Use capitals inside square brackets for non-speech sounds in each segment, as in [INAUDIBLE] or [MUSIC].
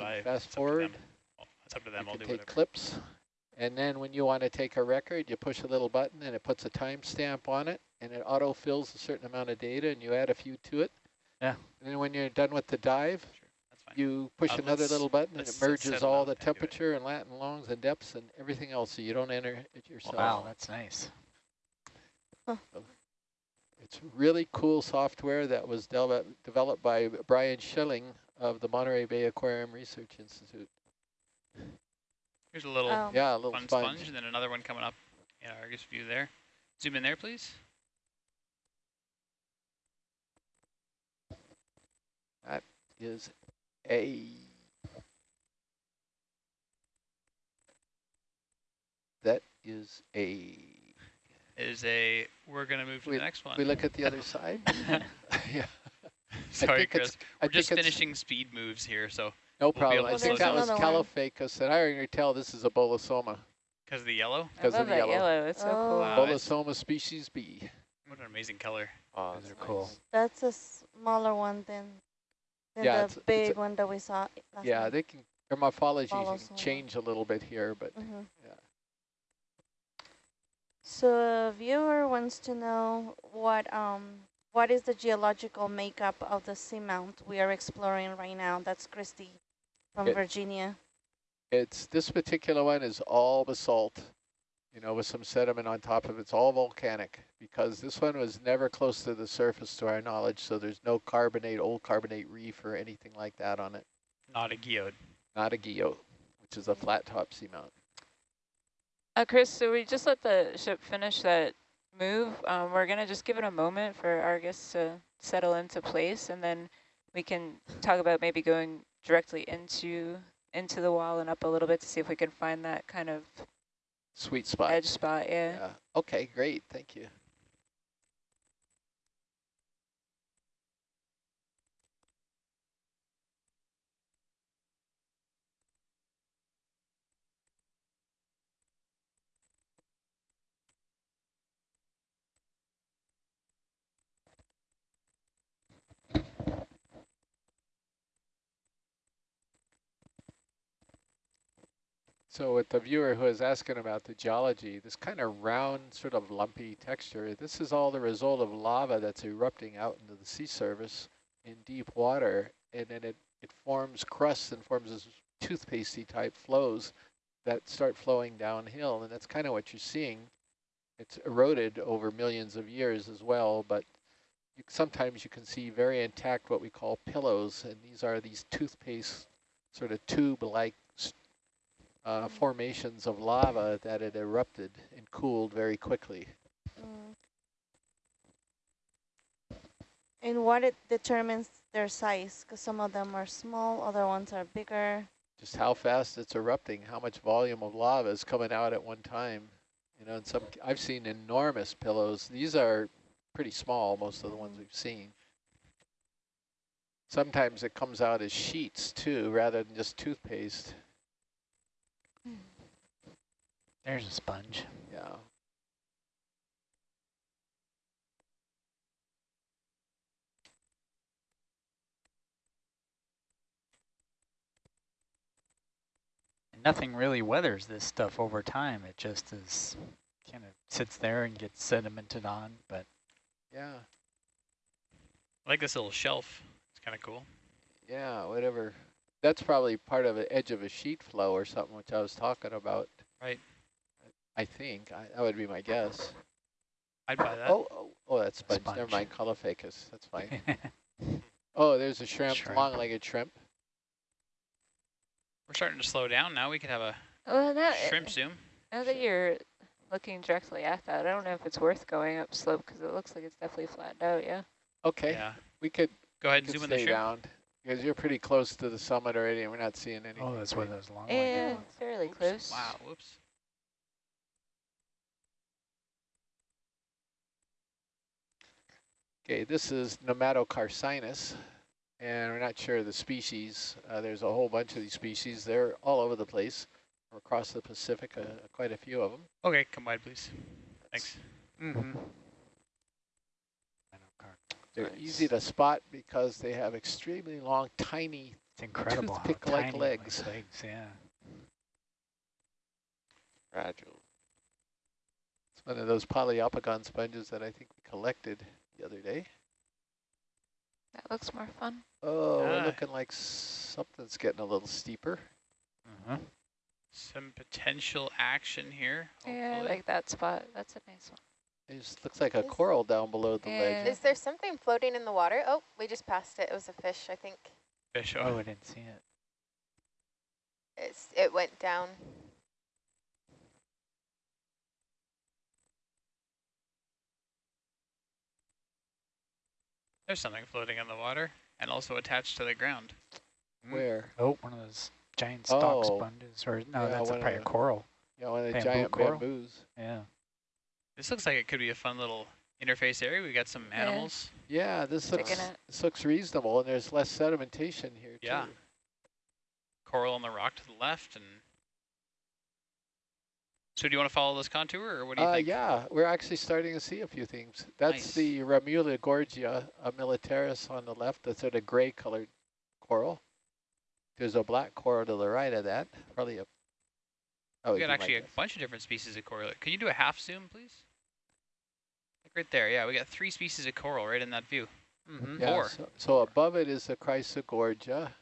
but I fast it's up to forward. them. It's up to them. You I'll can do take whatever. clips. And then when you want to take a record, you push a little button and it puts a timestamp on it and it auto fills a certain amount of data and you add a few to it. Yeah. And then when you're done with the dive, Sure, that's fine. you push Uh, another little button and it merges all down the and do temperature and Latin longs and depths and everything else so you don't enter it yourself. Wow, that's nice. It's really cool software that was developed developed by Brian Schlining of the Monterey Bay Aquarium Research Institute. Here's a little Um, Yeah, a little fun sponge. sponge, and then another one coming up in Argus view there. Zoom in there, please. That is a that is a Is a. We're gonna move to We- the next one. we look at the other [LAUGHS] side. [LAUGHS] yeah, [LAUGHS] Sorry, think it's- Chris. I We're just finishing speed moves here, so no be problem. I think that was down. Another. Caulophacus, and I already tell this is a bolosoma because of the yellow. Because of the yellow. yellow. It's so Oh. cool. Wow. Bolosoma species B. What an amazing color. Oh, Those are cool. That's a smaller one than, than Yeah, the it's- it's big a- one that we saw last Yeah, time. they can their morphology can change a little bit here, but Mhm. yeah. So a viewer wants to know what um what is the geological makeup of the seamount we are exploring right now? That's Christy from It- Virginia. It's this particular one is all basalt, you know, with some sediment on top of it. It's all volcanic because this one was never close to the surface to our knowledge, so there's no carbonate, old carbonate reef or anything like that on it. Not a geode. Not a guyot, which is a flat top seamount. Uh, Chris, so we just let the ship finish that move. Um, we're going to just give it a moment for Argus to settle into place, and then we can talk about maybe going directly into into the wall and up a little bit to see if we can find that kind of Sweet spot. edge spot. Yeah. Yeah. Okay, great. Thank you. So with the viewer who is asking about the geology, this kind of round, sort of lumpy texture, this is all the result of lava that's erupting out into the sea surface in deep water, and then it, it forms crusts and forms this toothpastey type flows that start flowing downhill, and that's kind of what you're seeing. It's eroded over millions of years as well, but you, sometimes you can see very intact what we call pillows, and these are these toothpaste sort of tube-like uh, formations of lava that had erupted and cooled very quickly. Mm. And what it determines their size? Because some of them are small, other ones are bigger. Just how fast it's erupting, how much volume of lava is coming out at one time. You know, in some I've seen enormous pillows. These are pretty small, most of the ones we've seen. Sometimes it comes out as sheets too, rather than just toothpaste. There's a sponge. Yeah. Nothing really weathers this stuff over time. It just is kind of sits there and gets sedimented on. But Yeah. I like this little shelf. It's kind of cool. Yeah, whatever. That's probably part of the edge of a sheet flow or something, which I was talking about. Right. I think. I, that would be my guess. I'd buy that. Oh, oh, oh, that's sponge. Never Sponge. mind, Caulophacus. That's fine. [LAUGHS] oh, there's a shrimp, Shrimp. long-legged shrimp. We're starting to slow down now. We could have a Well, now, uh, shrimp zoom. now that you're looking directly at that, I don't know if it's worth going up slope because it looks like it's definitely flattened out. Yeah. Okay, Yeah. we could, Go ahead and zoom in the stay shrimp. down because you're pretty close to the summit already, and we're not seeing anything. oh, that's where great. those long Yeah, it's fairly Oops. close. Wow. Whoops. Okay, this is Nematocarcinus, and we're not sure of the species. Uh, there's a whole bunch of these species. They're all over the place, across the Pacific, uh, quite a few of them. Okay, come by, please. Thanks. Mm-hmm. They're Nice. easy to spot because they have extremely long, tiny, It's incredible how Toothpick-like legs. legs, yeah. Fragile. It's one of those Poliopogon sponges that I think we collected the other day. That looks more fun. Oh, we're Ah. looking like something's getting a little steeper. Mm -hmm. Some potential action here. Yeah, I like that spot. That's a nice one. It just looks like a Is- coral down below the Yeah. ledge. Is there something floating in the water? Oh, we just passed it. It was a fish, I think. Fish. Oh, Oh, I didn't see it. It's It went down. There's something floating in the water and also attached to the ground. Hmm. Where? Oh, one of those giant stalk Oh. sponges, or no, Yeah, that's a one of probably a coral. Yeah, one of the Bamboo giant coral? bamboos. Yeah. This looks like it could be a fun little interface area. We got some Yeah. animals. Yeah, this looks this looks reasonable, and there's less sedimentation here too. Yeah. too. Coral on the rock to the left, and so do you want to follow this contour, or what do you Uh, think? yeah, we're actually starting to see a few things. That's Nice. the Ramula gorgia militaris on the left. That's sort of gray-colored coral. There's a black coral to the right of that. Probably a. Oh, We got might actually a guess. bunch of different species of coral. Can you do a half zoom, please? Like right there, yeah. We got three species of coral right in that view. Mm-hmm. Yeah, Four. So, so above it is the Chrysogorgia.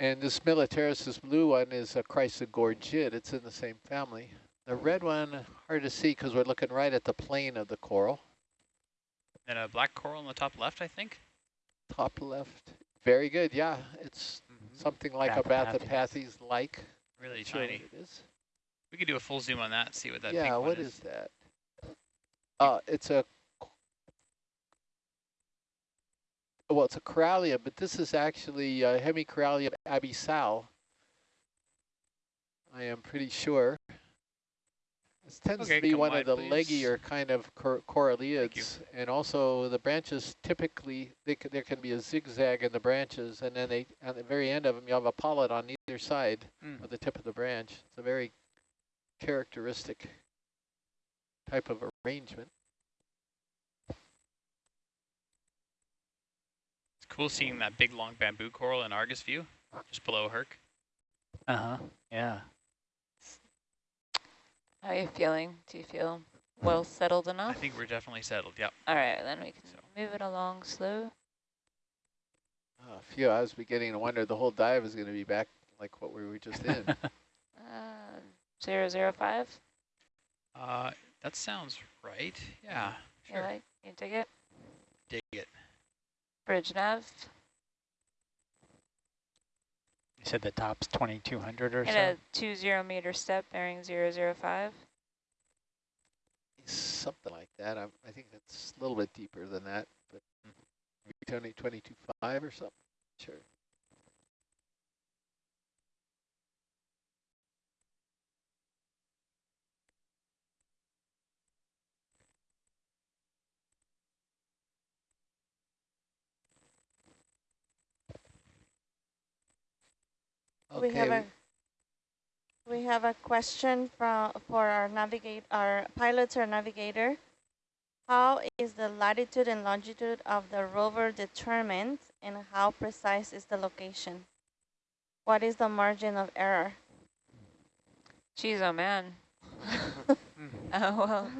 And this militaris, this blue one, is a Chrysogorgid. It's in the same family. The red one, hard to see because we're looking right at the plane of the coral. And a black coral on the top left, I think. Top left. Very good, yeah. It's Mm-hmm. something like a Bathypathes. Bathypathes-like. Really tiny. it is. We could do a full zoom on that and see what that yeah, one what is. is that? Uh, it's a, well, it's a corallia, but this is actually uh, Hemicorallium abyssale. I am pretty sure. This tends Okay, to be one of the please. leggier kind of cor coralliids, and also the branches typically they there can be a zigzag in the branches, and then they on the very end of them you have a polyp on either side Mm. of the tip of the branch. It's a very characteristic type of arrangement. Cool seeing that big long bamboo coral in Argus view, just below Herc. Uh-huh. Yeah. How are you feeling? Do you feel well settled enough? I think we're definitely settled. Yep. All right, then we can So. move it along slow. Uh, phew, I was beginning to wonder the whole dive is going to be back like what we were just in. [LAUGHS] Uh, zero zero five. Uh, that sounds right. Yeah. You Sure. like? You dig it? Dig it. Bridge nav. You said the top's 2200 or And so? a two zero meter step bearing zero zero five. Something like that. I'm, I think that's a little bit deeper than that, but maybe 20, 22.5 or something. Sure. We have a we have a question from for our navigate our pilots or navigator. How is the latitude and longitude of the rover determined, and how precise is the location? What is the margin of error? Geez, oh man. [LAUGHS] [LAUGHS] Oh well.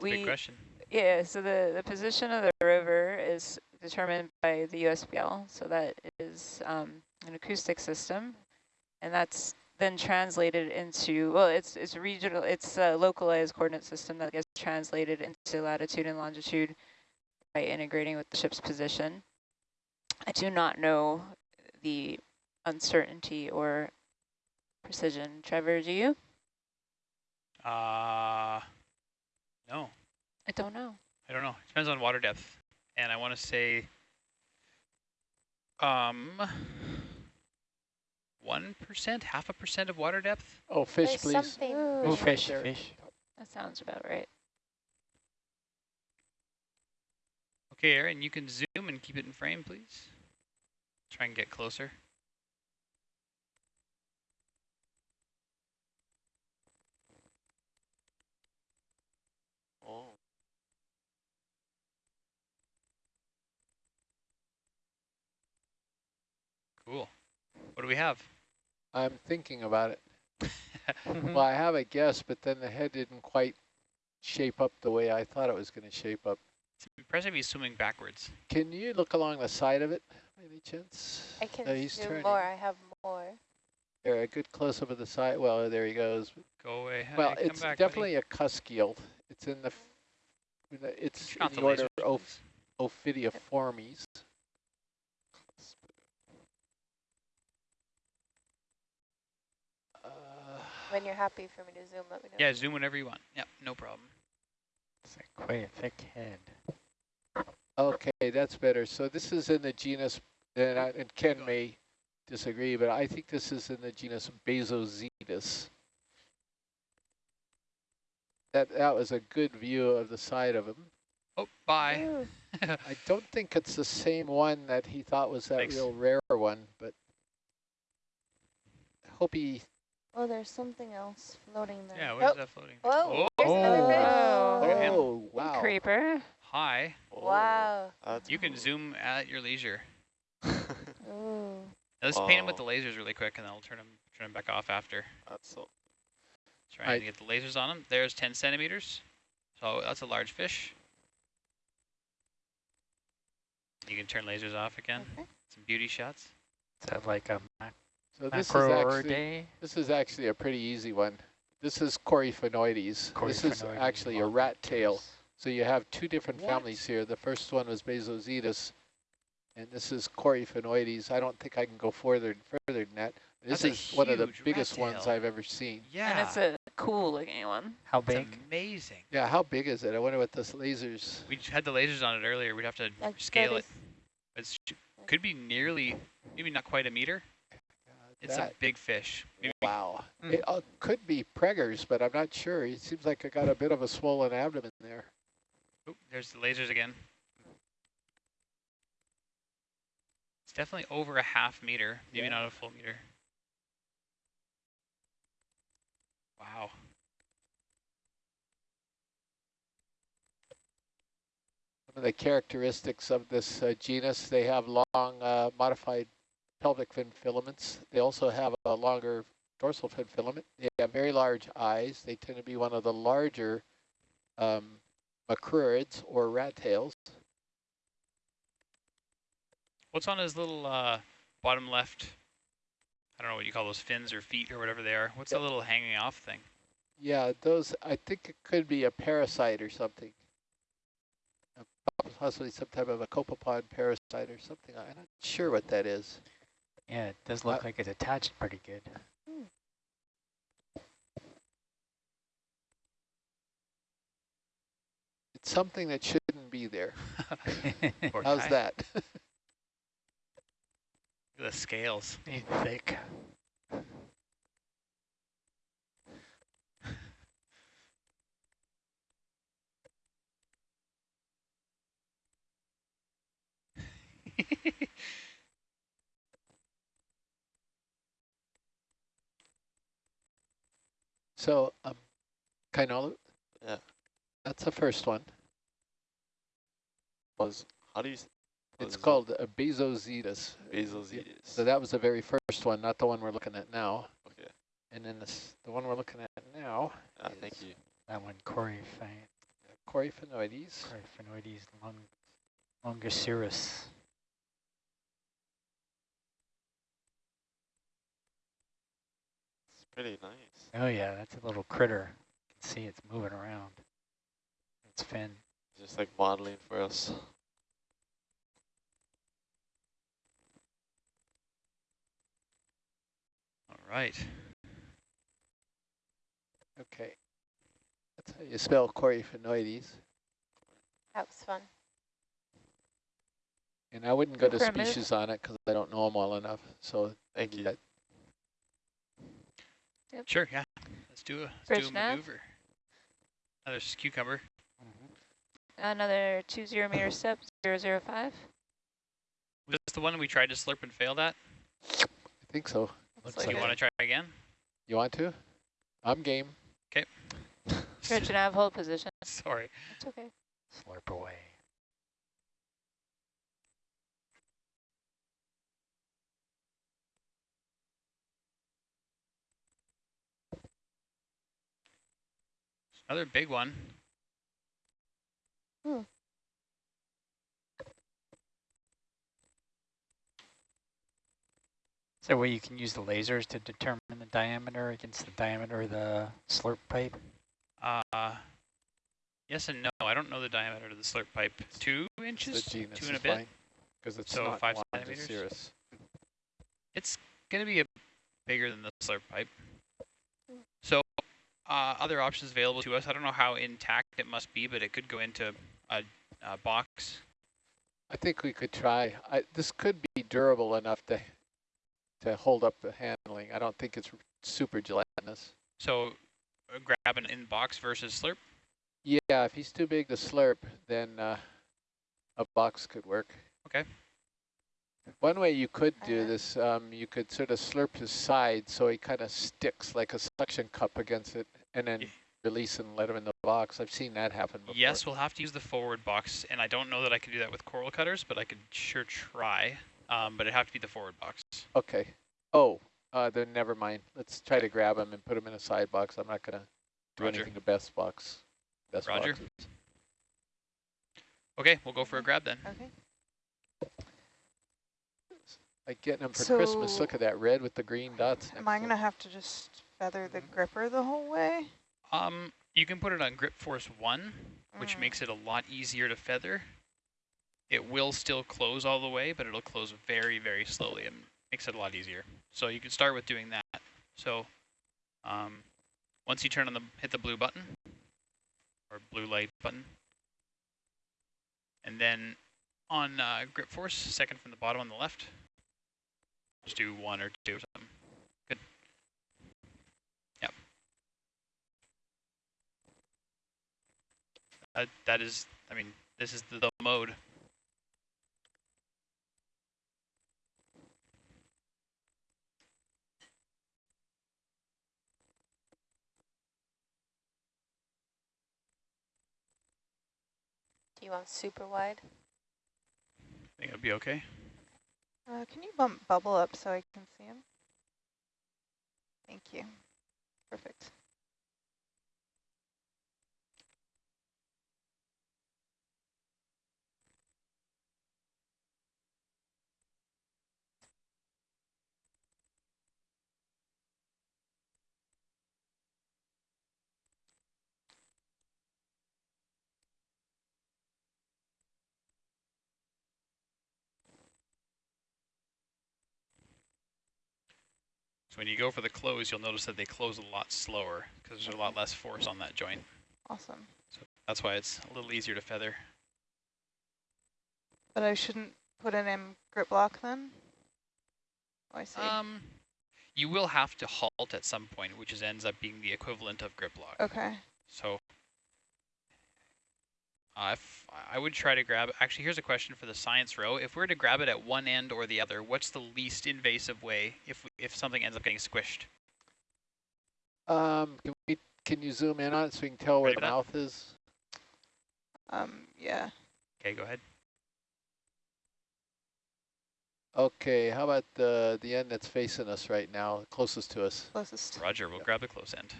Big We question. Yeah. So the the position of the rover is determined by the USBL. So that is um, an acoustic system, and that's then translated into well, it's it's regional, it's a localized coordinate system that gets translated into latitude and longitude by integrating with the ship's position. I do not know the uncertainty or precision. Trevor, do you? Uh, no, I don't know. I don't know. It depends on water depth. And I want to say, um, 1%, half a percent of water depth. Oh, fish, There's please. something. Oh, right fish, fish. That sounds about right. Okay, Aaron, you can zoom and keep it in frame, please. Try and get closer. Cool. What do we have? I'm thinking about it. [LAUGHS] Well, I have a guess, but then the head didn't quite shape up the way I thought it was going to shape up. It's impressive he's swimming backwards. Can you look along the side of it, any chance? I can Oh, he's zoom turning. more. I have more. There, a good close-up of the side. Well, there he goes. Go away. Hey, well, come it's back, definitely a cusk eel. It's in the, f- in the- it's Turn in the the order lasers, Oph please. Ophidiiformes. Uh, When you're happy for me to zoom, let me know. Yeah, zoom whenever you want. Yep, no problem. It's a quite a thick head. Okay, that's better. So this is in the genus, and, I, and Ken may disagree, but I think this is in the genus Bassozetus. That that was a good view of the side of him. Oh, bye. Ooh, [LAUGHS] I don't think it's the same one that he thought was that Thanks. real rare one, but I hope he. Oh, there's something else floating there. yeah, what is Oh. that floating? Whoa, oh, oh, there's another fish. Oh. Look at him. Oh wow! Creeper. hi. Oh, wow. That's You can zoom at your leisure. [LAUGHS] Ooh. Let's paint him with the Oh. lasers really quick, and then I'll turn him turn him back off after. That's so. Trying I- to get the lasers on him. There's 10 centimeters. So that's a large fish. You can turn lasers off again. Okay. Some beauty shots. Is that like a mac So this is actually this is actually a pretty easy one. This is Coryphaenoides. This is actually a rat tail. So you have two different What? families here. The first one was Bassozetus, and this is Coryphaenoides. I don't think I can go further further than that. This That's is one of the huge rat biggest ones. I've ever seen. Yeah. And it's a cool looking one. How it's big? amazing. Yeah, how big is it? I wonder what this lasers. We had the lasers on it earlier. We'd have to Like scale 30 it. It's could be nearly, maybe not quite a meter. It's that- a big fish. Maybe wow. Mm. It uh, could be preggers, but I'm not sure. It seems like I got a bit of a swollen abdomen there. Oop, there's the lasers again. It's definitely over a half meter, maybe Yeah. not a full meter. Wow. Some of the characteristics of this uh, genus, they have long uh, modified pelvic fin filaments. They also have a longer dorsal fin filament. They have very large eyes. They tend to be one of the larger um, macrurids or rat tails. What's on his little uh, bottom left? I don't know what you call those fins or feet or whatever they are. What's that little hanging off thing? Yeah, those, I think it could be a parasite or something. Possibly some type of a copepod parasite or something. I'm not sure what that is. Yeah, it does look Uh, like it's attached pretty good. It's something that shouldn't be there. [LAUGHS] How's that? [LAUGHS] The scales. He's thick. [LAUGHS] So, um, Kainolu, Yeah. that's the first one. Was how do you? It's is it? called a Bassozetus. Bassozetus. So that was the very first one, not the one we're looking at now. Okay. And then this, the one we're looking at now, Ah, thank you. That one, Coryphae- Coryphaenoides. Coryphaenoides long, longicirrus. Pretty nice. Oh yeah, that's a little critter. You can see it's moving around. Its fin. Just like modeling for us. All right. Okay. That's how you spell Coryphaenoides. That was fun. And I wouldn't go to Primitive. species on it because I don't know them well enough. So Thank you. that, Sure, yeah. Let's do a, let's Bridge do a nav. maneuver. Another s- cucumber. Mm-hmm. Another two zero meter step, zero zero five. Was this the one we tried to slurp and failed at? I think so. Looks Looks Do you want to try again? You want to? I'm game. Okay. Bridge nav, hold position. [LAUGHS] Sorry. It's okay. Slurp away. Another big one. Is there a way you can use the lasers to determine the diameter against the diameter of the slurp pipe? Uh, yes and no. I don't know the diameter of the slurp pipe. Two The inches? genus Two and a bit? because it's So not five Wanda centimeters? cirrus. It's going to be a bigger than the slurp pipe. So uh, other options available to us. I don't know how intact it must be, but it could go into a, a box. I think we could try, I, this could be durable enough to, to hold up the handling. I don't think it's super gelatinous. So uh, grab an in-box versus slurp. Yeah, if he's too big to slurp, then uh, a box could work. Okay. One way you could do Uh-huh. this, um, you could sort of slurp his side so he kind of sticks like a suction cup against it and then release and let him in the box. I've seen that happen before. Yes, we'll have to use the forward box, and I don't know that I can do that with coral cutters, but I could sure try. Um, but it'd have to be the forward box. Okay. Oh, uh, then never mind. Let's try to grab him and put him in a side box. I'm not going to do Roger. anything to best box. Best Roger. boxes. Okay, we'll go for a grab then. Okay. Like getting them for Christmas. Look at that red with the green dots. Am I gonna have to just feather the gripper the whole way? Um, you can put it on Grip Force 1, which Mm. makes it a lot easier to feather. It will still close all the way, but it'll close very, very slowly and makes it a lot easier. So you can start with doing that. So um, once you turn on the, hit the blue button, or blue light button, and then on uh, Grip Force, second from the bottom on the left, just do one or two or something. Good. Yep. Uh, that is, I mean, this is the, the mode. Do you want super wide? I think it'll be okay. Uh, can you bump bubble up so I can see him? Thank you. Perfect. When you go for the close, you'll notice that they close a lot slower because there's a lot less force on that joint. Awesome. So That's why it's a little easier to feather. But I shouldn't put an M grip lock then? Oh, I see. Um, you will have to halt at some point, which is ends up being the equivalent of grip lock. okay. So uh, if I would try to grab, actually here's a question for the science row. If we were to grab it at one end or the other, what's the least invasive way if, if something ends up getting squished? Um, can we? Can you zoom in on it so we can tell where the mouth is? Um, yeah. Okay, go ahead. Okay. How about the the end that's facing us right now, closest to us? Closest. Roger, we'll grab the close end.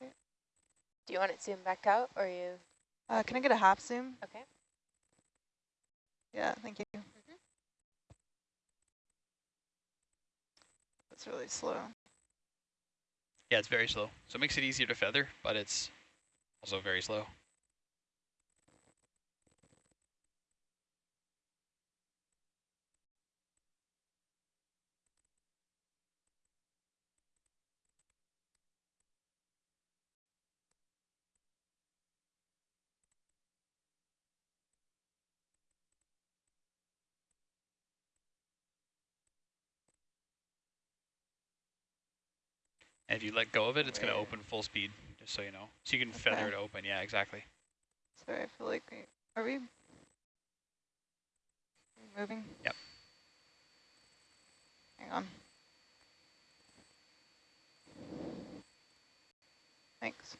Do you want it zoomed back out or you? Uh, can I get a half zoom? Okay. Yeah, thank you. That's really slow. Yeah, it's very slow. So it makes it easier to feather, but it's also very slow. And if you let go of it, it's going to open full speed, just so you know. So you can feather it open. Yeah, exactly. Sorry, I feel like we, are we moving? Yep. Hang on. Thanks.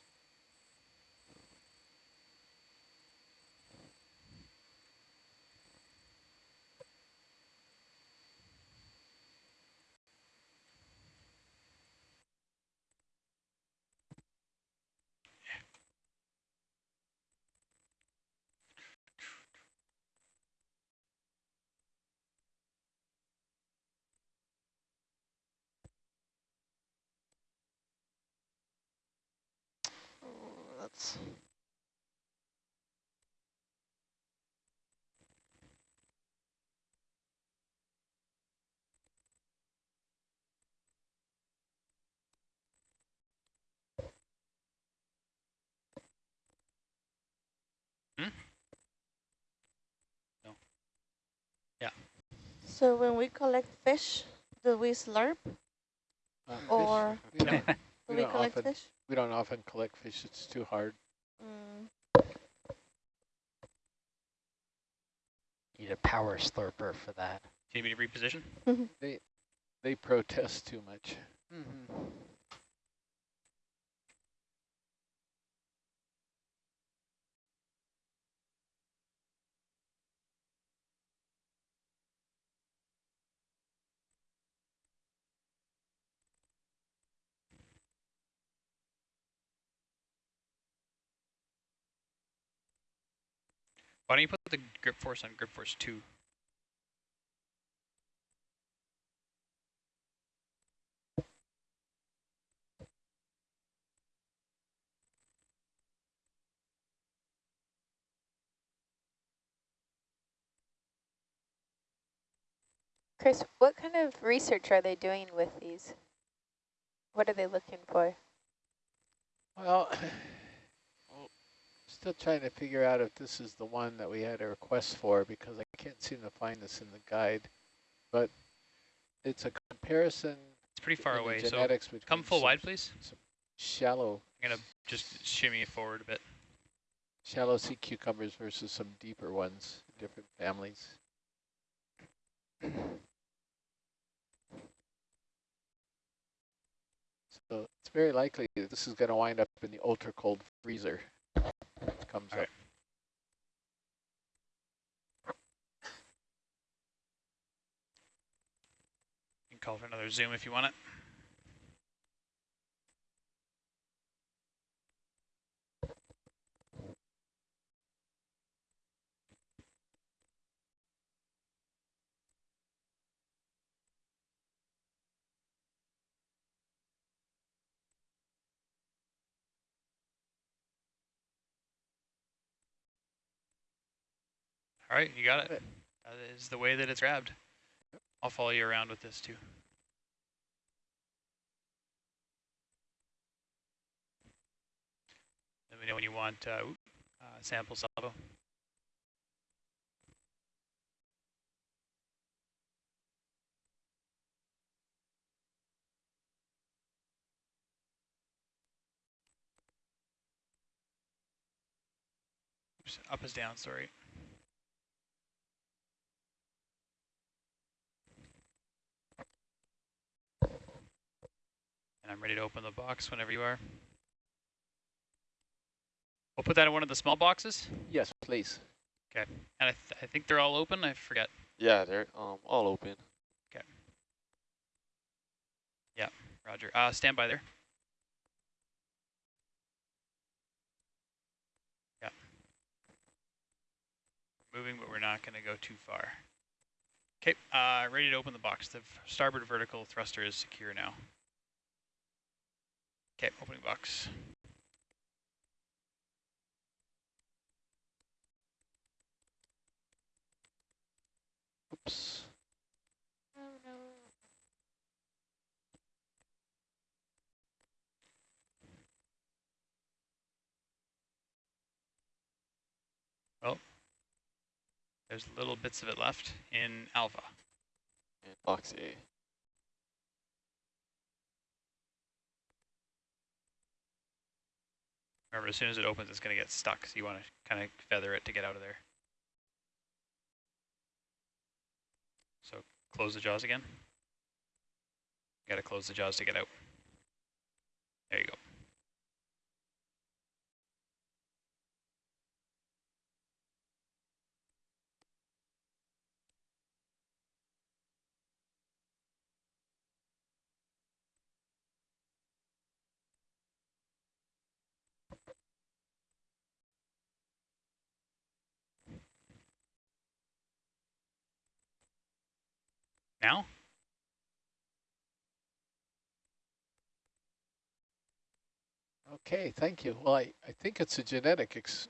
Hmm? No. Yeah. So when we collect fish, do we slurp? Uh, or we [LAUGHS] do we, we collect often, fish? We don't often collect fish. It's too hard. Mm. Need a power slurper for that. Do you need me to reposition? [LAUGHS] they, they protest too much. Mm -hmm. Why don't you put the grip force on grip force 2? Chris, what kind of research are they doing with these? What are they looking for? Well, still trying to figure out if this is the one that we had a request for because I can't seem to find this in the guide. But it's a comparison It's pretty far away, so come full wide, please. shallow I'm going to just shimmy it forward a bit. shallow sea cucumbers versus some deeper ones, different families. So it's very likely that this is going to wind up in the ultra cold freezer. Comes All up. right. You can call for another zoom if you want it. All right, you got it. That is the way that it's grabbed. I'll follow you around with this too. Let me know when you want uh, uh, sample salvo. Up is down, sorry. And I'm ready to open the box whenever you are. We'll put that in one of the small boxes. Yes, please. Okay. And I, th I think they're all open. I forget. Yeah, they're um all open. Okay. Yeah, roger. Uh, stand by there. Yeah. Moving, but we're not going to go too far. Okay, uh, ready to open the box. The starboard vertical thruster is secure now. Okay, opening box. Oops. Oh, there's little bits of it left in alpha. In box A. Remember, as soon as it opens, it's going to get stuck, so you want to kind of feather it to get out of there. So close the jaws again. Got to close the jaws to get out. There you go. Now? Okay, thank you. Well, I, I think it's a genetic ex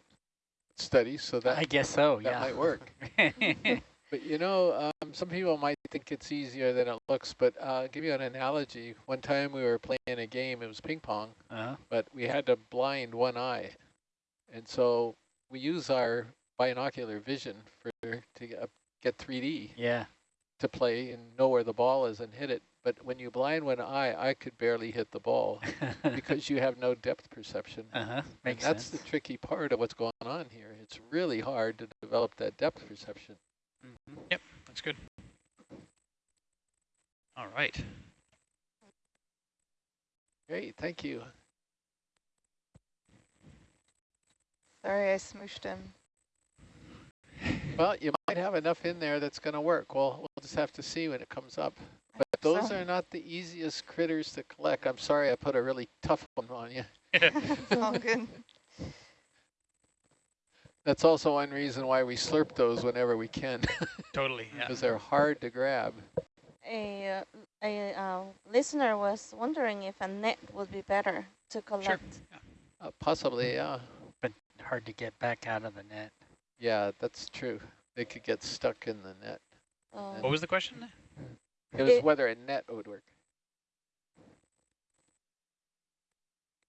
study, so that, I guess so, that yeah. might work. [LAUGHS] But you know, um, some people might think it's easier than it looks, but uh, I'll give you an analogy. One time we were playing a game, it was ping pong, uh, but we had to blind one eye. And so we use our binocular vision for to get, get 3D. yeah. To play and know where the ball is and hit it. But when you blind one eye, I could barely hit the ball [LAUGHS] because you have no depth perception. uh-huh, And makes that's sense. the tricky part of what's going on here. It's really hard to develop that depth perception. Mhm. That's good. All right. Great, thank you. Sorry, I smooshed him. Well, you might have enough in there that's going to work. Well, we'll just have to see when it comes up. But those so. are not the easiest critters to collect. I'm sorry I put a really tough one on you. It's [LAUGHS] all good. That's also one reason why we slurp those whenever we can, [LAUGHS] totally. Yeah. because they're hard to grab. A, uh, a uh, listener was wondering if a net would be better to collect. Uh, possibly, yeah. But hard to get back out of the net. Yeah, that's true. They could get stuck in the net. Um, What was the question? It was It- whether a net would work.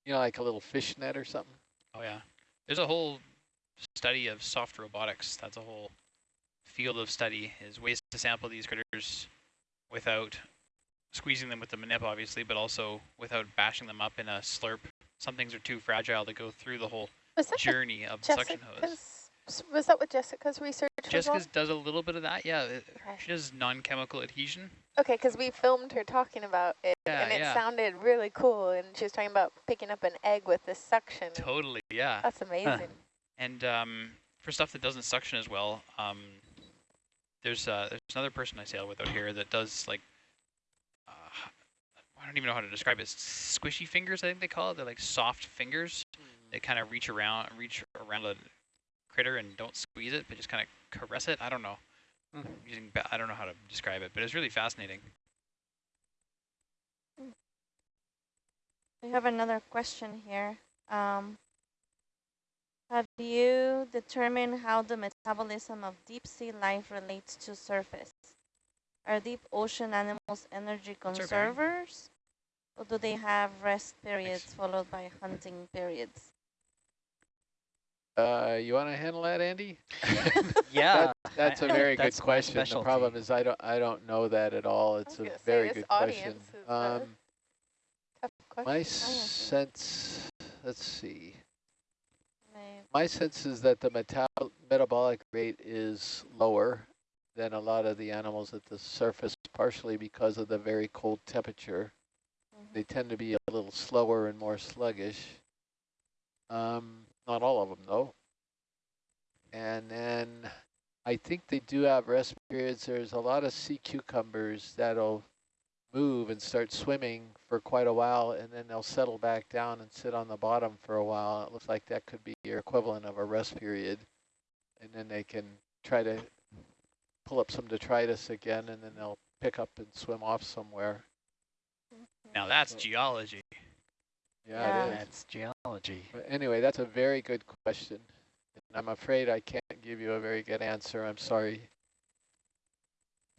You know, like a little fish net or something? Oh yeah. There's a whole study of soft robotics. That's a whole field of study is ways to sample these critters without squeezing them with the manip, obviously, but also without bashing them up in a slurp. Some things are too fragile to go through the whole Was that the journey of the suction hose. Was that what Jessica's research? Jessica's does a little bit of that, yeah. it- Okay. She does non-chemical adhesion. Okay, because we filmed her talking about it, Yeah, and it yeah. sounded really cool, and she was talking about picking up an egg with this suction. Totally, yeah. That's amazing. [LAUGHS] And um, for stuff that doesn't suction as well, um, there's uh, there's another person I sail with out here that does like uh, I don't even know how to describe it. Squishy fingers, I think they call it. They're like soft fingers. They kind of reach around, reach around a critter and don't squeeze it, but just kind of caress it. I don't know. Mm. Using I don't know how to describe it, but it's really fascinating. We have another question here. Um, have you determined how the metabolism of deep sea life relates to surface? Are deep ocean animals energy conservers? Or do they have rest periods followed by hunting periods? Uh, you want to handle that, Andy? [LAUGHS] [LAUGHS] Yeah, That's a I- very that's good my question. The problem is I don't I don't know that at all. It's a gonna say, very good question. audience is, Um, question. my sense, let's see. May- My sense is that the metab metabolic rate is lower than a lot of the animals at the surface, partially because of the very cold temperature. mhm. They tend to be a little slower and more sluggish. Um, not all of them, though. And then I think they do have rest periods. There's a lot of sea cucumbers that'll move and start swimming for quite a while, and then they'll settle back down and sit on the bottom for a while. It looks like that could be your equivalent of a rest period. And then they can try to pull up some detritus again, and then they'll pick up and swim off somewhere. Now that's So- geology. Yeah, Yeah. it is. that's geology. But anyway, that's a very good question. And I'm afraid I can't give you a very good answer. I'm sorry.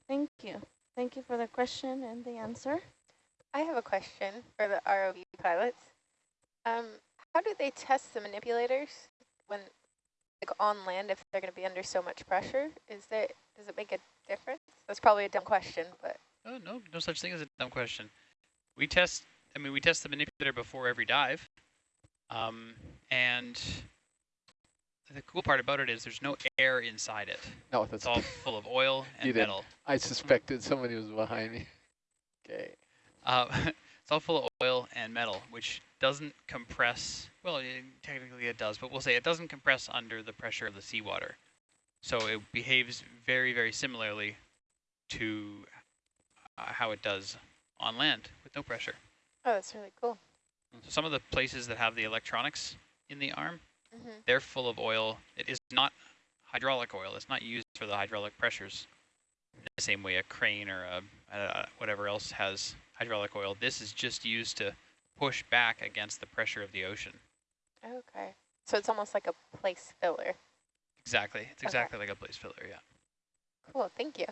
Thank you. Thank you for the question and the answer. I have a question for the ROV pilots. Um, how do they test the manipulators when, like on land, if they're going to be under so much pressure? Is there, does it make a difference? That's probably a dumb question, but Oh, no, no such thing as a dumb question. We test, I mean, we test the manipulator before every dive. Um, and the cool part about it is there's no air inside it. No, It's that's all full of oil [LAUGHS] You and didn't. metal. I suspected somebody was behind me. [LAUGHS] Okay. Uh, [LAUGHS] it's all full of oil and metal, which doesn't compress. Well, it, technically it does, but we'll say it doesn't compress under the pressure of the seawater. So it behaves very, very similarly to uh, how it does on land with no pressure. Oh, that's really cool. So some of the places that have the electronics in the arm, hmm they're full of oil. It is not hydraulic oil. It's not used for the hydraulic pressures. In the same way a crane or a, uh, whatever else has hydraulic oil. This is just used to push back against the pressure of the ocean. Okay. So it's almost like a place filler. Exactly. It's Okay. exactly like a place filler, yeah. Cool, thank you.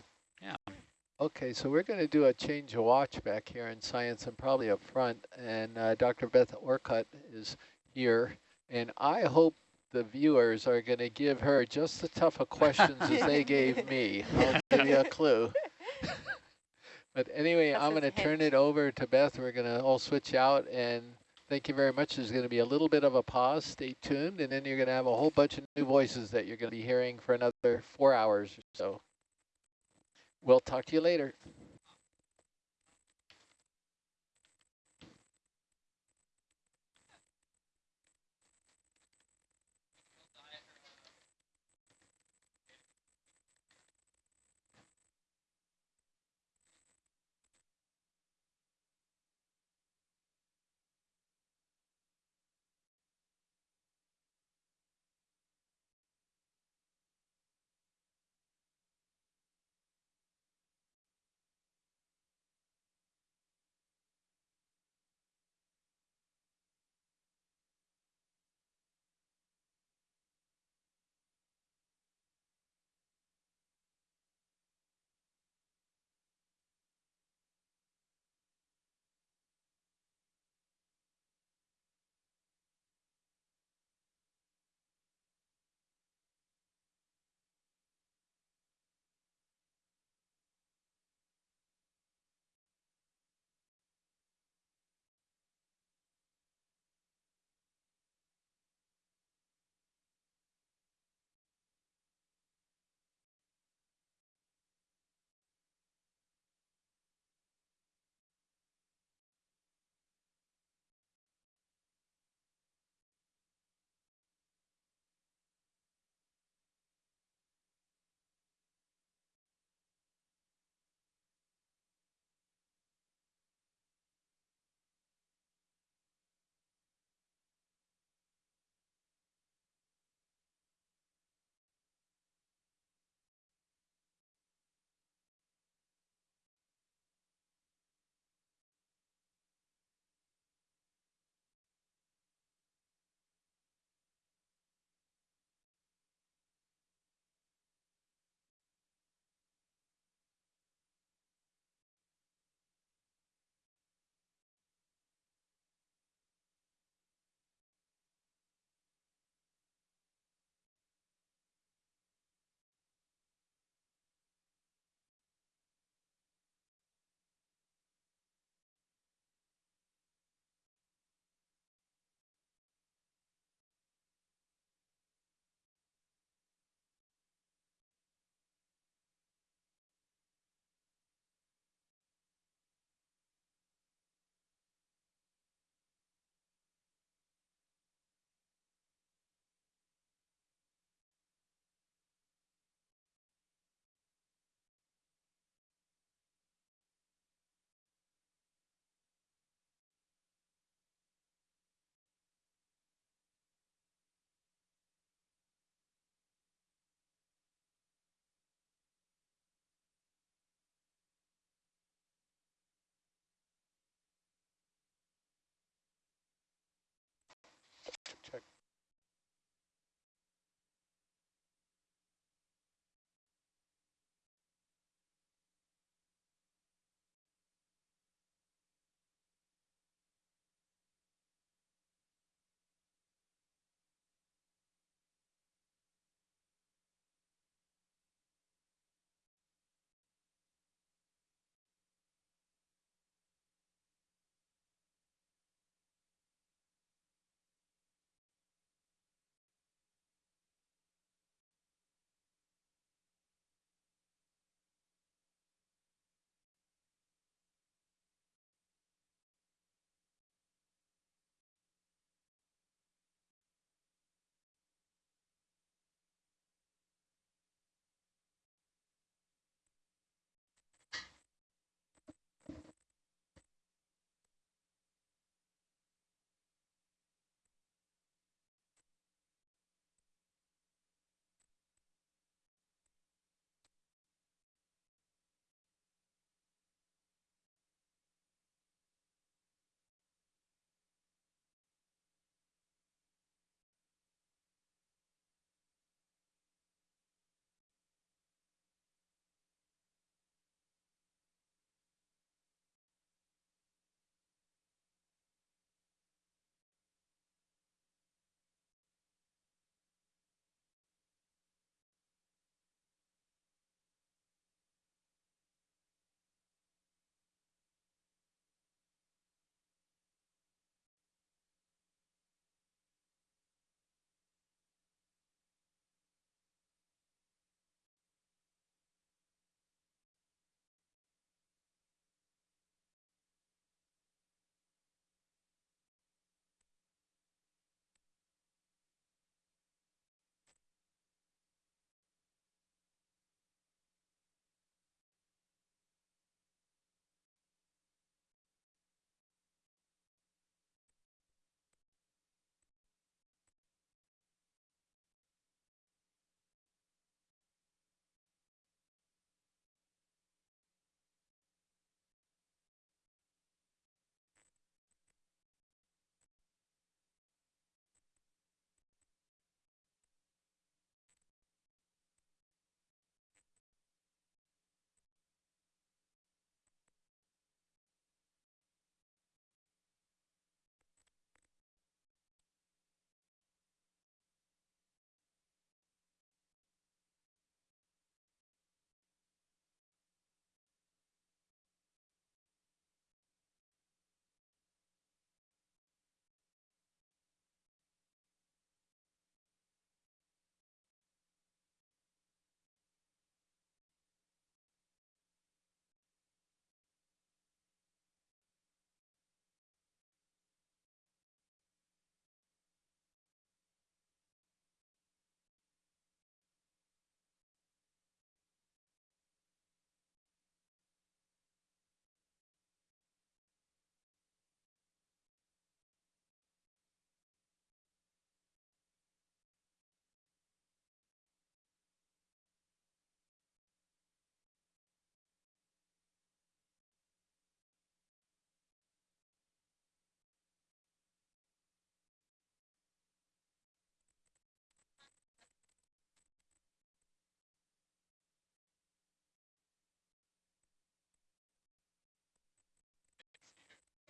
Okay, so we're going to do a change of watch back here in science and probably up front. And uh, Dr. Beth Orcutt is here. And I hope the viewers are going to give her just as tough a questions as they gave [LAUGHS] me. I'll give you a clue. [LAUGHS] But anyway, That's I'm going to turn it over to Beth. We're going to all switch out and thank you very much. There's going to be a little bit of a pause. Stay tuned. And then you're going to have a whole bunch of new voices that you're going to be hearing for another four hours or so. We'll talk to you later.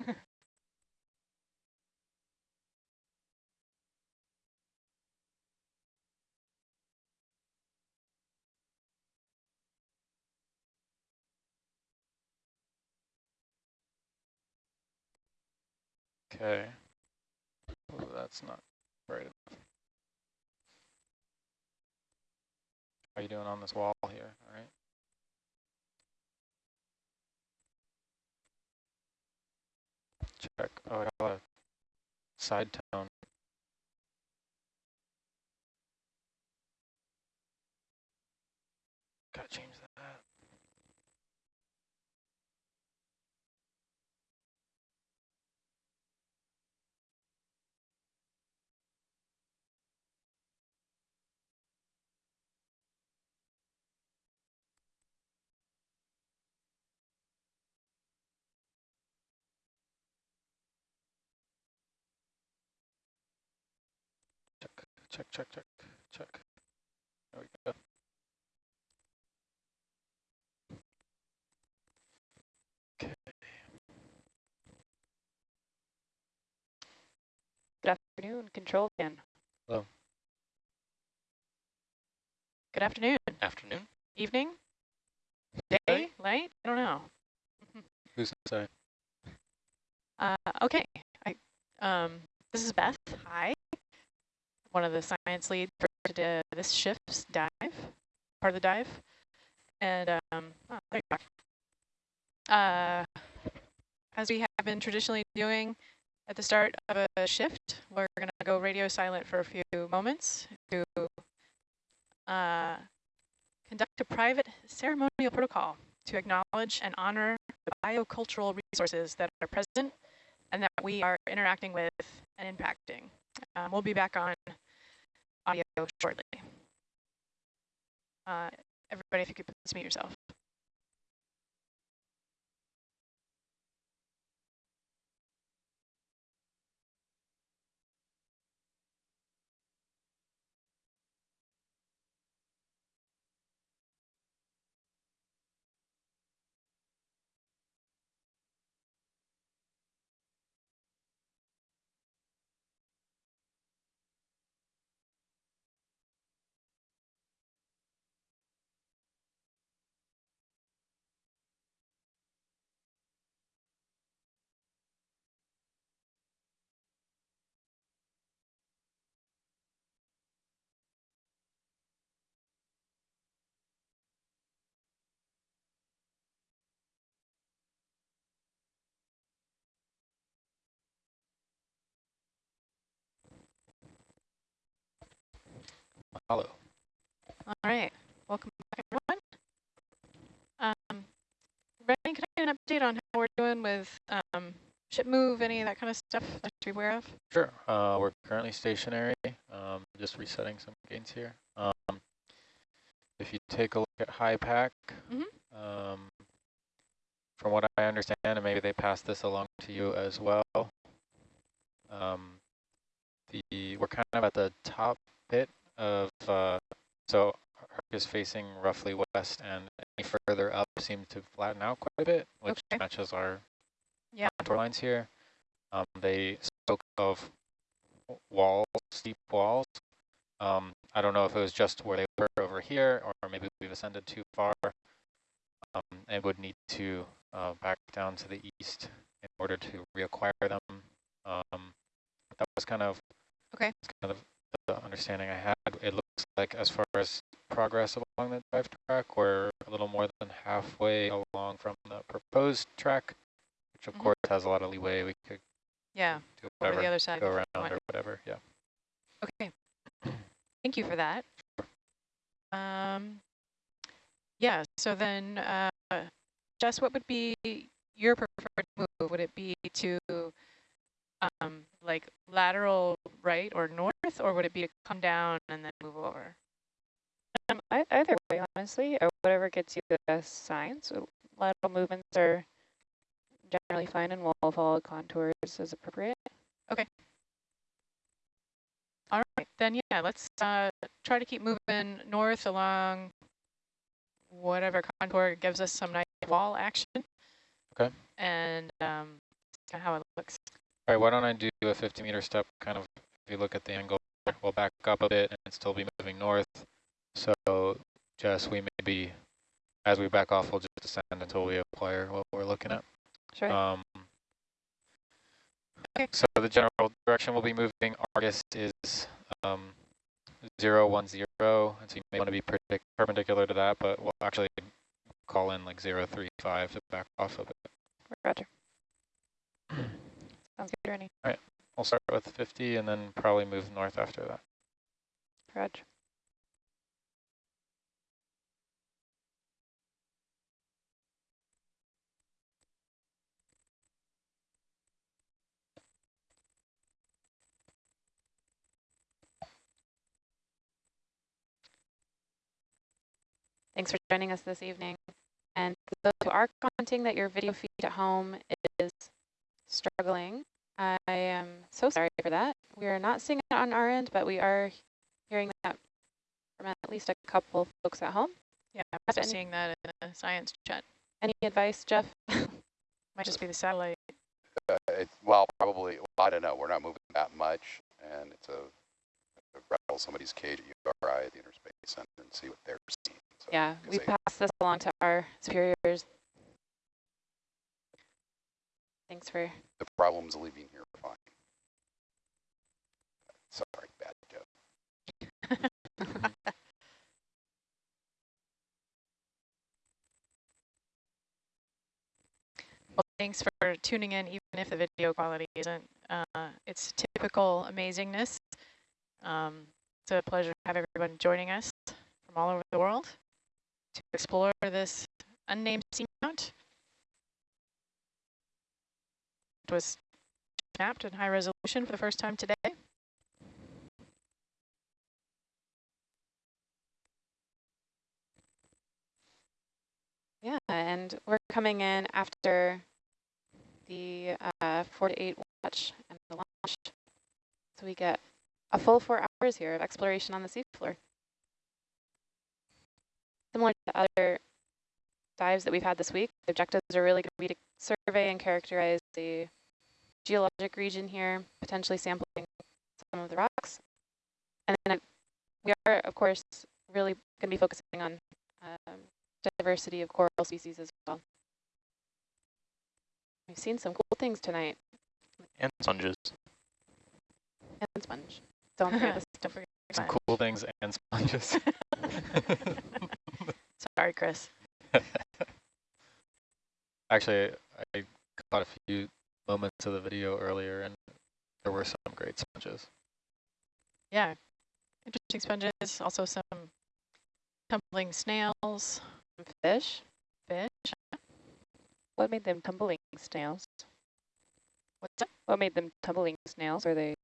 [LAUGHS] Okay. Oh, that's not right enough. How you doing on this wall here? All right. Check. Oh, I got a side tone. Gotta change that. Check, check, check, check, check. There we go. Okay. Good afternoon, control van. Hello. Good afternoon, Afternoon. evening, day, light, I don't know. [LAUGHS] Who's say? Uh, okay, I, um, this is Beth, hi. One of the science leads for this shift's dive, part of the dive. And, um, oh. Uh, as we have been traditionally doing at the start of a shift, we're gonna go radio silent for a few moments to uh, conduct a private ceremonial protocol to acknowledge and honor the biocultural resources that are present and that we are interacting with and impacting. Um, we'll be back on audio shortly. Uh, everybody, if you could please mute yourself. Hello. All right, welcome back, everyone. Um, Rennie, can I get an update on how we're doing with um, ship move, any of that kind of stuff I should be aware of? Sure. Uh, we're currently stationary. Um, just resetting some gains here. Um, if you take a look at HYPACK, Mhm. um, from what I understand, and maybe they passed this along to you as well. Um, the we're kind of at the top bit of uh, so Herc is facing roughly west, and any further up seems to flatten out quite a bit, which Okay. matches our Yeah. contour lines here. Um, they spoke of walls, steep walls. Um, I don't know if it was just where they were over here, or maybe we've ascended too far. Um, and would need to uh, back down to the east in order to reacquire them. Um, that was kind of Okay. kind of the understanding I had. It looks like as far as progress along the drive track, we're a little more than halfway along from the proposed track, which of Mhm. course has a lot of leeway. We could Yeah, do over the other side. go around or whatever. Yeah. Okay. Thank you for that. Um, yeah, so then, uh, Jess, what would be your preferred move? Would it be to, um, like lateral right or north, or would it be to come down and then move over? Um, either way, honestly, or whatever gets you the best signs. Lateral movements are generally fine, and we'll follow contours as appropriate. Okay. All right, then yeah, let's uh, try to keep moving north along whatever contour gives us some nice wall action. Okay. And um, kind how it looks. All right, why don't I do a 50 meter step, kind of, if you look at the angle, we'll back up a bit and still be moving north. So Jess, we may be, as we back off, we'll just descend until we acquire what we're looking at. Sure. Um, Okay. So the general direction we'll be moving, Argus is um, 0, 1, 0, and so you may want to be perpendicular to that, but we'll actually call in like 0, 3, 5 to back off a bit. Roger. [CLEARS THROAT] Sounds good, Rennie. We'll start with 50 and then probably move north after that. Roger. Thanks for joining us this evening. And those who are commenting that your video feed at home is struggling, I am so sorry for that. We are not seeing it on our end, but we are hearing that from at least a couple folks at home. Yeah, I'm seeing that in the science chat. Any advice, Jeff? Might just be the satellite. Uh, it's, well, probably, well, I don't know, we're not moving that much, and it's a, a rattle somebody's cage at URI at the Inner Space Center and see what they're seeing. So, yeah, 'cause we they- passed this along to our superiors. Thanks for The problems leaving here are fine. Sorry, bad joke. [LAUGHS] Well, thanks for tuning in, even if the video quality isn't uh, its typical amazingness. Um, it's a pleasure to have everyone joining us from all over the world to explore this unnamed seamount. It was mapped in high resolution for the first time today. Yeah, and we're coming in after the uh, four to eight watch and the launch. So we get a full four hours here of exploration on the seafloor. Similar to other dives that we've had this week, the objectives are really going to be to survey and characterize the geologic region here, potentially sampling some of the rocks. And then we are, of course, really going to be focusing on um, diversity of coral species as well. We've seen some cool things tonight. And sponges. And sponge. Don't forget the [LAUGHS] Don't forget Some sponge. cool things and sponges. [LAUGHS] [LAUGHS] Sorry, Chris. Actually, I caught a few moments of the video earlier, and there were some great sponges. Yeah, interesting sponges, also some tumbling snails, fish. fish. What made them tumbling snails? What's that? What made them tumbling snails? Are they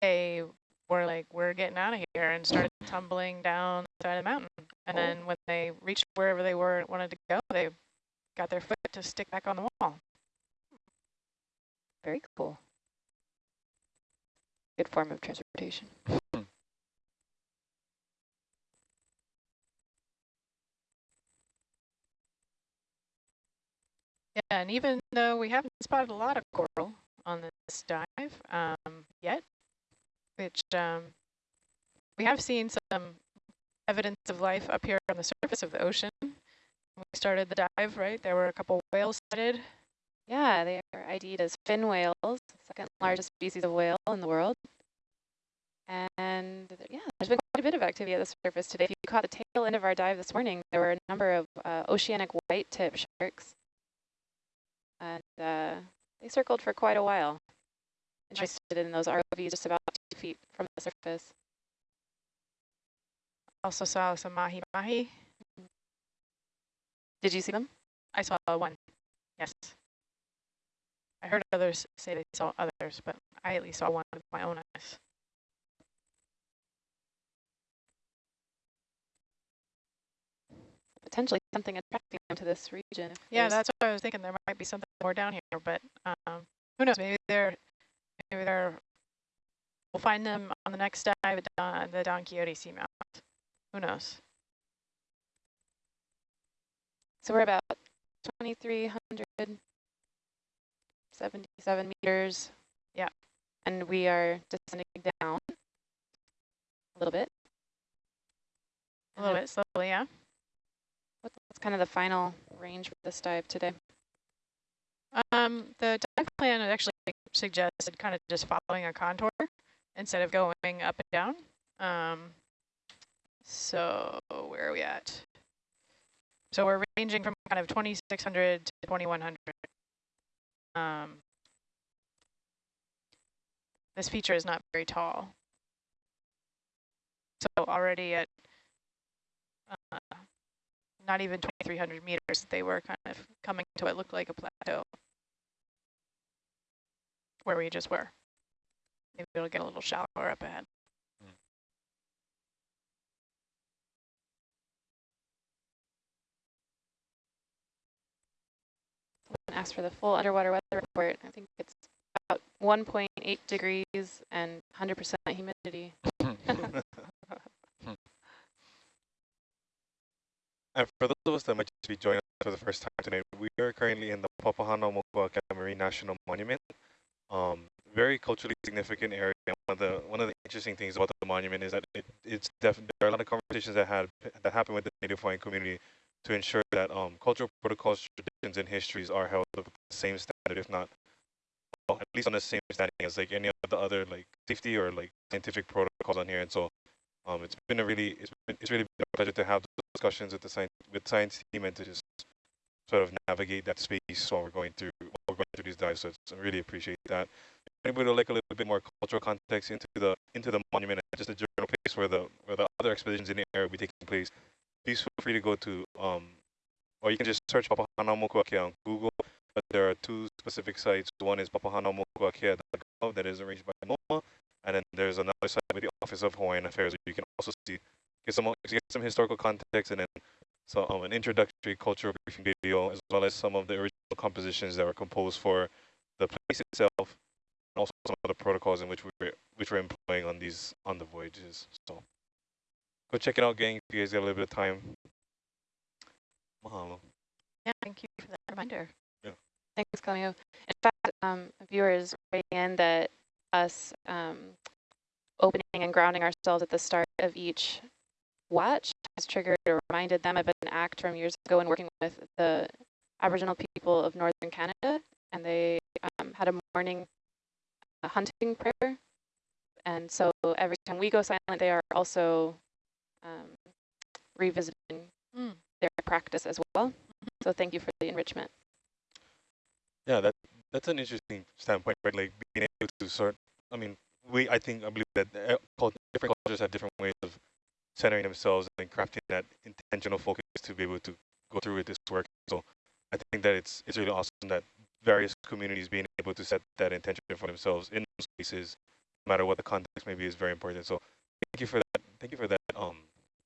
They were like, we're getting out of here and started tumbling down the side of the mountain. And Oh. then when they reached wherever they were wanted to go, they got their foot to stick back on the wall. Very cool? Good form of transportation. Yeah, and even though we haven't spotted a lot of coral on this dive um, yet, which um, we have seen some evidence of life up here on the surface of the ocean. When we started the dive, right, there were a couple whales sighted. Yeah, they are ID'd as fin whales, second largest species of whale in the world. And yeah, there's been quite a bit of activity at the surface today. If you caught the tail end of our dive this morning, there were a number of uh, oceanic white-tip sharks. And uh, they circled for quite a while, interested in those ROVs just about two feet from the surface. Also saw some mahi-mahi. Did you see them? I saw one, yes. I heard others say they saw others, but I at least saw one with my own eyes. Potentially something attracting them to this region. Yeah, that's what I was thinking. There might be something more down here, but um, who knows? Maybe they're, maybe they're. We'll find them on the next dive at Don, the Don Quixote Seamount. Who knows? So we're about 2,300, 77 meters. Yeah. And we are descending down a little bit. A little bit slowly, yeah. What's kind of the final range for this dive today? Um, the dive plan actually suggested kind of just following a contour instead of going up and down. Um, so where are we at? So we're ranging from kind of 2,600 to 2,100. Um, this feature is not very tall. So already at uh, not even 2,300 meters, they were kind of coming to what looked like a plateau where we just were. Maybe it'll get a little shallower up ahead. Ask for the full underwater weather report. I think it's about 1.8 degrees and 100% humidity. And for those of us that might just be joining us for the first time today, we are currently in the Papahanaumokuakea Marine National Monument. Um, very culturally significant area. One of the one of the interesting things about the monument is that it, it's there are a lot of conversations that had that happen with the Native Hawaiian community to ensure that um, cultural protocols, traditions, and histories are held of the same standard, if not well, at least on the same standing as like any of the other like safety or like scientific protocols on here. And so um, it's been a really it's been it's really been a pleasure to have those discussions with the science with science team and to just sort of navigate that space while we're going through while we're going through these dives. So I really appreciate that. Anybody would like a little bit more cultural context into the into the monument and just a general place where the where the other expeditions in the area will be taking place, please feel free to go to um or you can just search Papahanaumokuakea on Google. But there are two specific sites. One is papahanaumokuakea.gov that is arranged by NOAA, and then there's another site with the Office of Hawaiian Affairs. You can also see get some get some historical context and then so um, an introductory cultural briefing video, as well as some of the original compositions that were composed for the place itself, and also some of the protocols in which we were which we're employing on these on the voyages. So go check it out, gang. If you guys got a little bit of time. Mahalo. Yeah, thank you for that reminder. Yeah. Thanks, Camille. In fact, um, viewers writing in that us um, opening and grounding ourselves at the start of each watch has triggered or reminded them of an act from years ago when working with the Aboriginal people of Northern Canada, and they um, had a morning uh, hunting prayer. And so every time we go silent, they are also um, revisiting Mm. their practice as well. So thank you for the enrichment. Yeah, that that's an interesting standpoint, right? Like being able to sort. I mean, we I think I believe that uh, different cultures have different ways of centering themselves and crafting that intentional focus to be able to go through with this work. So I think that it's it's really awesome that various communities being able to set that intention for themselves in those spaces, no matter what the context may be, is very important. So thank you for that. Thank you for that. Um,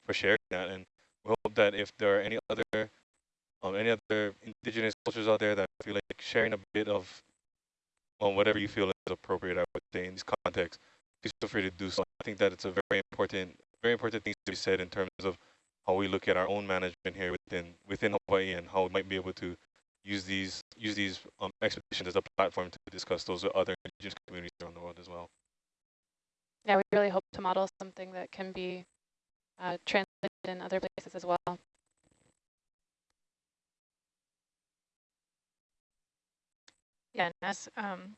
for sharing that, and we hope that if there are any other um, any other indigenous cultures out there that feel like sharing a bit of um, whatever you feel is appropriate, I would say in this context, please feel free to do so. I think that it's a very important, very important thing to be said in terms of how we look at our own management here within within Hawaii and how we might be able to use these use these um, expeditions as a platform to discuss those with other indigenous communities around the world as well. Yeah, we really hope to model something that can be uh, translated in other places as well. Yeah, and as um,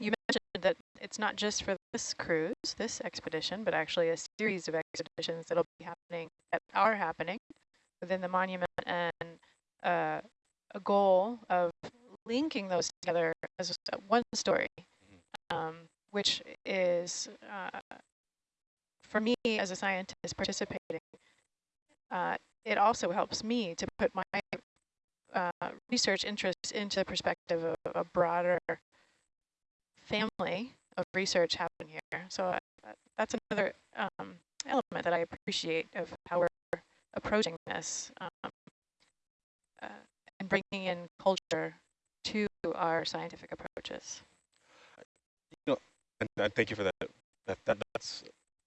you mentioned that it's not just for this cruise, this expedition, but actually a series of expeditions that'll be happening, that are happening within the monument and uh, a goal of linking those together as one story, um, which is, uh, for me as a scientist participating, uh, it also helps me to put my uh, research interests into the perspective of a broader family of research happening here. So uh, that's another um, element that I appreciate of how we're approaching this um, uh, and bringing in culture to our scientific approaches. You know, and, and thank you for that. That, that that's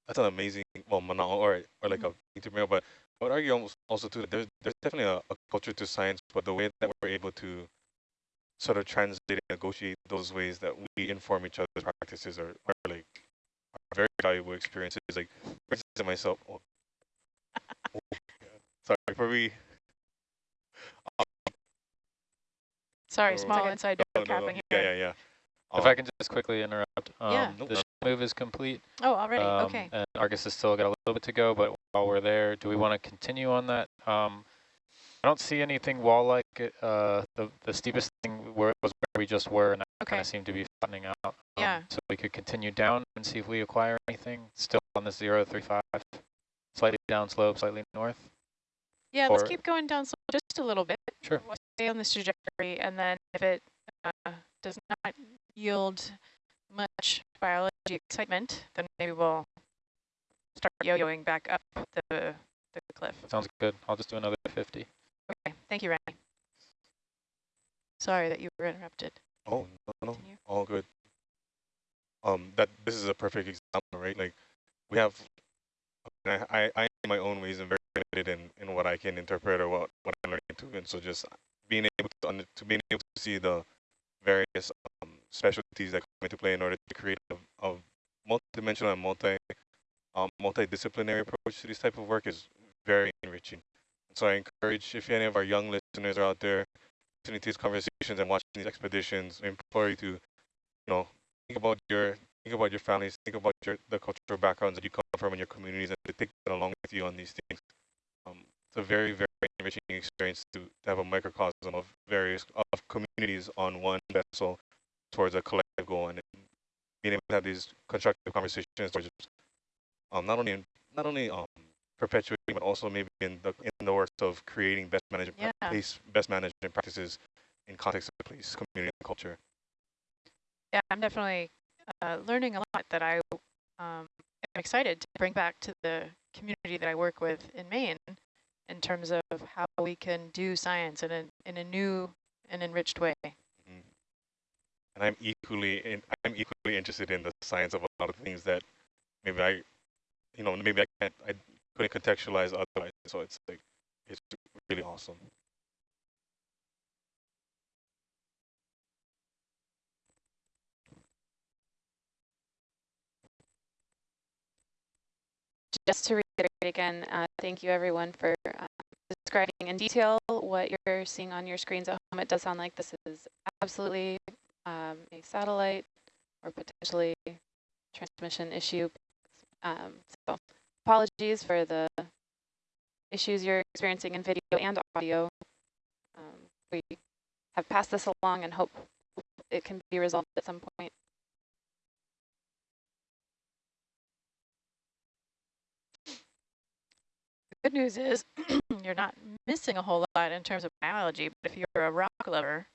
that's an amazing well manao or or like a thing to bring but I would argue almost also too that there's there's definitely a, a culture to science, but the way that we're able to sort of translate and negotiate those ways that we inform each other's practices are, are like are very valuable experiences. Like for instance, myself. Oh, oh, [LAUGHS] sorry, for me. Um, sorry, Oh. small inside joke no, no. happening Yeah, yeah, yeah. If Um, I can just quickly interrupt, um, Yeah. the ship move is complete. Oh, already, um, okay. And Argus has still got a little bit to go, but while we're there, do we want to continue on that? Um, I don't see anything wall-like. Uh, the the steepest thing where was where we just were, and that kind of seemed to be flattening out. Um, Yeah. So we could continue down and see if we acquire anything. Still on the zero three five, slightly down slope, slightly north. Yeah, let's keep going down slope just a little bit. Sure. We'll stay on this trajectory, and then if it does not yield much biology excitement, then maybe we'll start yo-yoing back up the, the cliff. Sounds good. I'll just do another 50. Okay, thank you, Randy. Sorry that you were interrupted. Oh, no, no, Continue. all good. Um, that this is a perfect example, right? Like, we have, I, I, I in my own ways, am very limited in, in what I can interpret or what, what I'm learning to, and so just being able to, under, to being able to see the various um, specialties that come into play in order to create a, a multidimensional and multi, um, multidisciplinary approach to this type of work is very enriching. So I encourage, if any of our young listeners are out there, listening to these conversations and watching these expeditions, I implore you to, you know, think about your think about your families, think about your the cultural backgrounds that you come from in your communities, and to take that along with you on these things. It's a very very enriching experience to, to have a microcosm of various of communities on one vessel towards a collective goal, and being able to have these constructive conversations towards um, not only not only um, perpetuating, but also maybe in the in the works of creating best management Yeah. place best management practices in context of the place, community, and culture. Yeah, I'm definitely uh, learning a lot that I um, am excited to bring back to the community that I work with in Maine in terms of how we can do science in a, in a new and enriched way. Mm-hmm. And I'm equally in, I'm equally interested in the science of a lot of things that maybe I, you know, maybe I can't I couldn't contextualize otherwise. So it's like it's really awesome. Just to reiterate again, uh, thank you everyone for uh, describing in detail what you're seeing on your screens at home. It does sound like this is absolutely um, a satellite or potentially transmission issue. Um, so apologies for the issues you're experiencing in video and audio. Um, we have passed this along and hope it can be resolved at some point. Good news is [CLEARS THROAT] you're not missing a whole lot in terms of biology, but if you're a rock lover,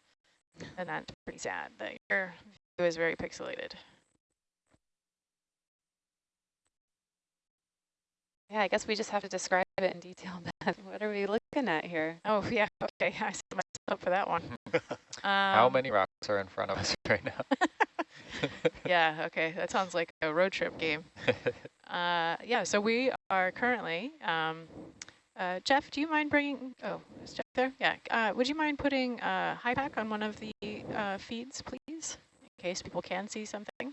then that's pretty sad that your view is very pixelated. Yeah, I guess we just have to describe it in detail. Beth. [LAUGHS] What are we looking at here? Oh, yeah, okay, [LAUGHS] I set myself up for that one. [LAUGHS] How Um, many rocks are in front of us right now? [LAUGHS] yeah, okay, that sounds like a road trip game. [LAUGHS] Uh, yeah, so we are currently, um, uh, Jeff, do you mind bringing, oh, is Jeff there? Yeah, uh, would you mind putting uh, HYPACK on one of the uh, feeds, please, in case people can see something?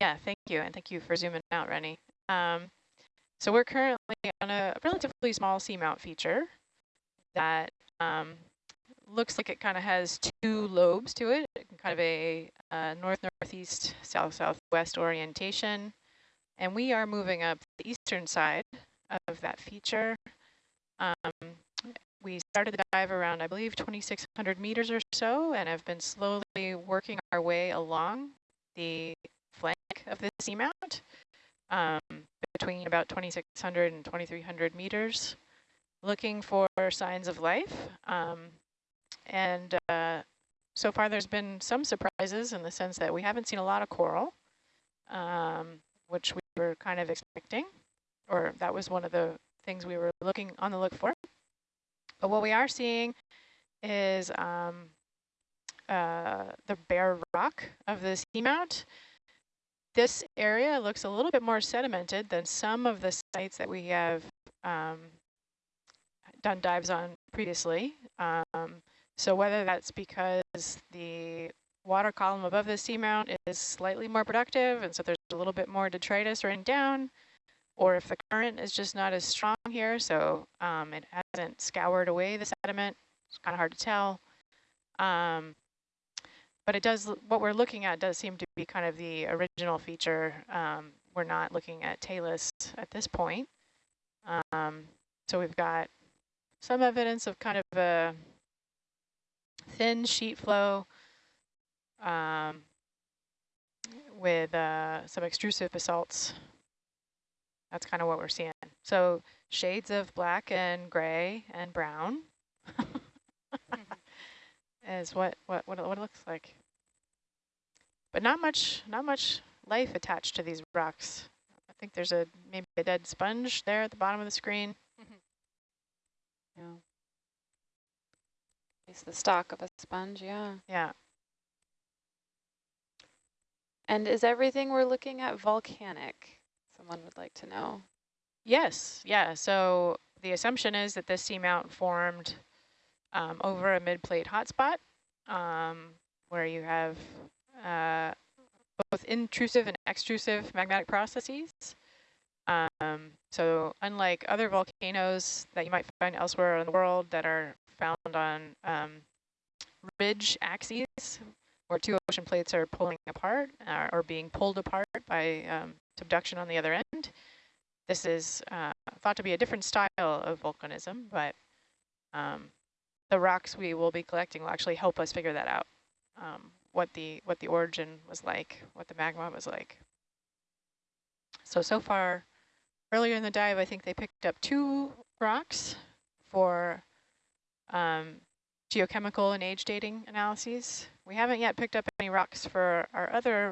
Yeah, thank you, and thank you for zooming out, Rennie. Um, so we're currently on a relatively small seamount feature that um, looks like it kind of has two lobes to it, kind of a uh, north-northeast, south-southwest orientation. And we are moving up the eastern side of that feature. Um, we started the dive around, I believe, 2,600 meters or so, and have been slowly working our way along the flank of the seamount um, between about 2,600 and 2,300 meters, looking for signs of life. Um, and uh, so far there's been some surprises in the sense that we haven't seen a lot of coral, um, which we were kind of expecting, or that was one of the things we were looking on the look for. But what we are seeing is um, uh, the bare rock of the seamount. This area looks a little bit more sedimented than some of the sites that we have um, done dives on previously. Um, So whether that's because the water column above the seamount is slightly more productive, and so there's a little bit more detritus running down, or if the current is just not as strong here, so um, it hasn't scoured away the sediment. It's kind of hard to tell. Um, but it does, what we're looking at does seem to be kind of the original feature. Um, we're not looking at talus at this point. Um, so we've got some evidence of kind of a thin sheet flow um, with uh, some extrusive basalts. That's kind of what we're seeing. So shades of black and gray and brown [LAUGHS] is what, what, what, it, what it looks like. But not much, not much life attached to these rocks. I think there's a maybe a dead sponge there at the bottom of the screen. Yeah. It's the stalk of a sponge, yeah. Yeah. And is everything we're looking at volcanic? Someone would like to know. Yes, yeah. So the assumption is that this seamount formed um, over a mid-plate hotspot um, where you have uh, both intrusive and extrusive magmatic processes. Um, so unlike other volcanoes that you might find elsewhere in the world that are found on um, ridge axes, where two ocean plates are pulling apart uh, or being pulled apart by um, subduction on the other end, this is uh, thought to be a different style of volcanism, but um, the rocks we will be collecting will actually help us figure that out, um, what the what the origin was like, what the magma was like. So, so far, earlier in the dive, I think they picked up two rocks for um, geochemical and age dating analyses. We haven't yet picked up any rocks for our other